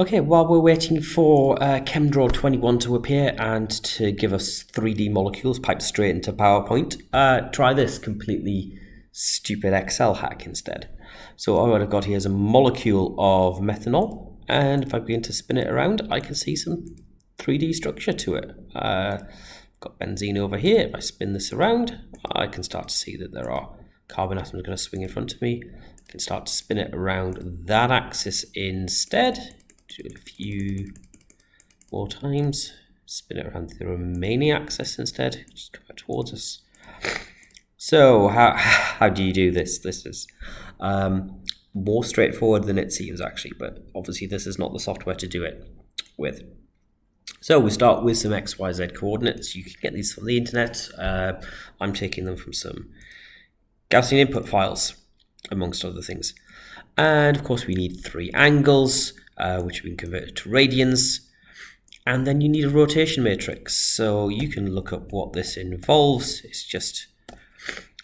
Okay, while we're waiting for uh, ChemDraw 21 to appear and to give us 3D molecules piped straight into PowerPoint, uh, try this completely stupid Excel hack instead. So what I've got here is a molecule of methanol, and if I begin to spin it around, I can see some 3D structure to it. Uh, got benzene over here. If I spin this around, I can start to see that there are carbon atoms going to swing in front of me. I can start to spin it around that axis instead do it a few more times. Spin it around the remaining axis instead. Just come back towards us. So how how do you do this? This is um, more straightforward than it seems actually, but obviously this is not the software to do it with. So we start with some XYZ coordinates. You can get these from the internet. Uh, I'm taking them from some Gaussian input files, amongst other things. And of course we need three angles uh, which have been converted to radians. And then you need a rotation matrix. So you can look up what this involves. It's just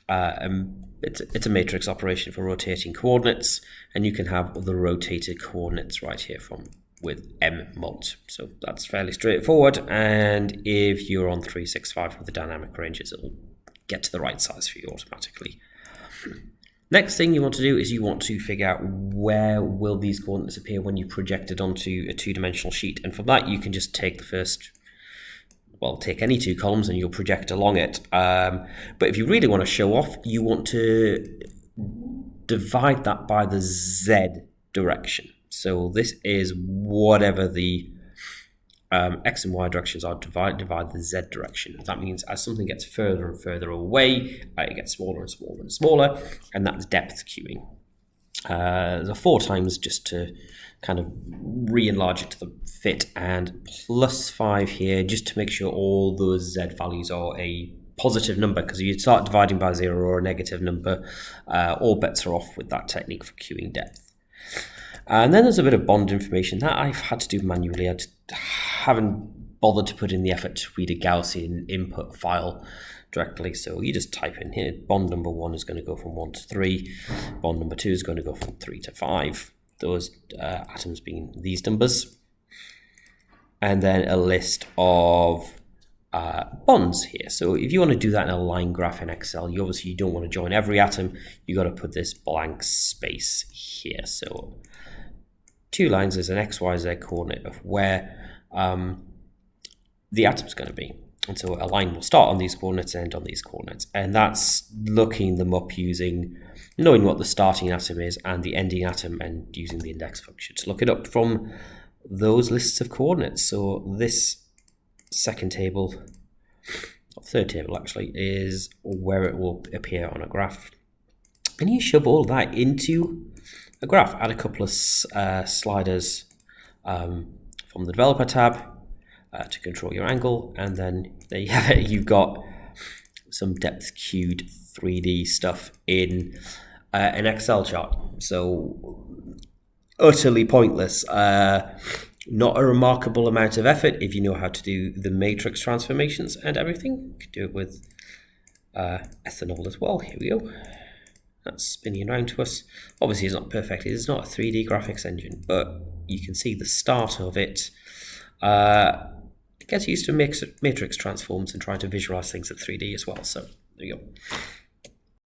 uh, um, it's, it's a matrix operation for rotating coordinates, and you can have the rotated coordinates right here from with MMULT. So that's fairly straightforward. And if you're on 365 with the dynamic ranges, it'll get to the right size for you automatically. Next thing you want to do is you want to figure out where will these coordinates appear when you project it onto a two-dimensional sheet. And for that, you can just take the first, well, take any two columns and you'll project along it. Um, but if you really want to show off, you want to divide that by the Z direction. So this is whatever the um, x and y directions are divide divide the z direction. That means as something gets further and further away, uh, it gets smaller and smaller and smaller, and that's depth cueing. Uh, the four times just to kind of re-enlarge it to the fit, and plus five here just to make sure all those z values are a positive number because if you start dividing by zero or a negative number, uh, all bets are off with that technique for cueing depth. And then there's a bit of bond information that I've had to do manually. I haven't bothered to put in the effort to read a Gaussian input file directly. So you just type in here, bond number one is going to go from one to three. Bond number two is going to go from three to five. Those uh, atoms being these numbers. And then a list of uh, bonds here. So if you want to do that in a line graph in Excel, you obviously you don't want to join every atom. You got to put this blank space here. So two lines is an x, y, z coordinate of where um, the atom's going to be. And so a line will start on these coordinates and end on these coordinates. And that's looking them up using knowing what the starting atom is and the ending atom and using the index function to look it up from those lists of coordinates. So this second table, third table actually, is where it will appear on a graph. And you shove all that into a graph. Add a couple of uh, sliders um, from the developer tab uh, to control your angle, and then there you have it. You've got some depth cued 3D stuff in uh, an Excel chart. So utterly pointless. Uh, not a remarkable amount of effort if you know how to do the matrix transformations and everything. You can do it with uh, ethanol as well. Here we go that's spinning around to us. Obviously, it's not perfect. It's not a 3D graphics engine, but you can see the start of it. Uh, it gets used to matrix transforms and trying to visualize things at 3D as well. So there you go.